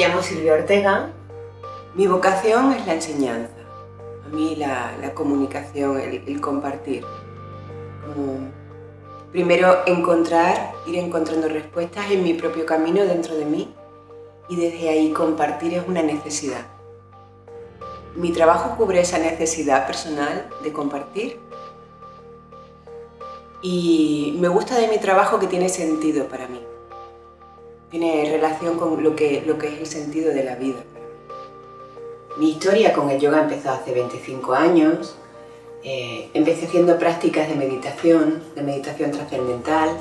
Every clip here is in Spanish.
llamo Silvia Ortega. Mi vocación es la enseñanza. A mí la, comunicación, el, compartir. primero encontrar, ir encontrando respuestas en mi propio camino dentro de mí y desde ahí compartir es una necesidad. Mi trabajo cubre esa necesidad personal de compartir y me gusta de mi trabajo que tiene sentido para mí. Tiene relación con lo que, lo que es el sentido de la vida. Mi historia con el yoga empezó hace 25 años. Eh, empecé haciendo prácticas de meditación, de meditación trascendental,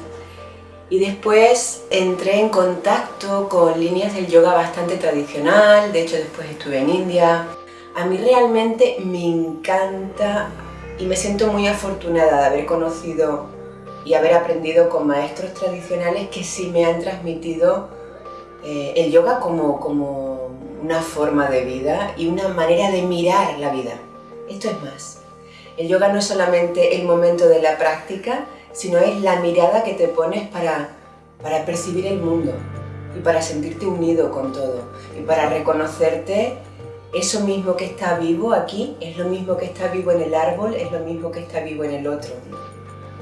y después entré en contacto con líneas del yoga bastante tradicional, de hecho después estuve en India. A mí realmente me encanta y me siento muy afortunada de haber conocido y haber aprendido con maestros tradicionales que sí me han transmitido eh, el yoga como, como una forma de vida y una manera de mirar la vida. Esto es más. El yoga no es solamente el momento de la práctica, sino es la mirada que te pones para, para percibir el mundo y para sentirte unido con todo y para reconocerte eso mismo que está vivo aquí es lo mismo que está vivo en el árbol, es lo mismo que está vivo en el otro,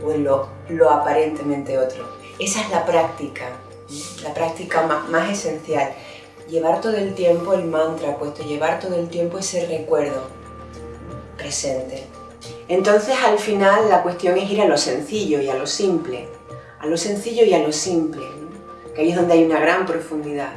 o en lo, aparentemente otro. Esa es la práctica, la práctica más, esencial. Llevar todo el tiempo el mantra puesto, llevar todo el tiempo ese recuerdo presente. Entonces al final la cuestión es ir a lo sencillo y a lo simple, a lo sencillo y a lo simple, que ahí es donde hay una gran profundidad.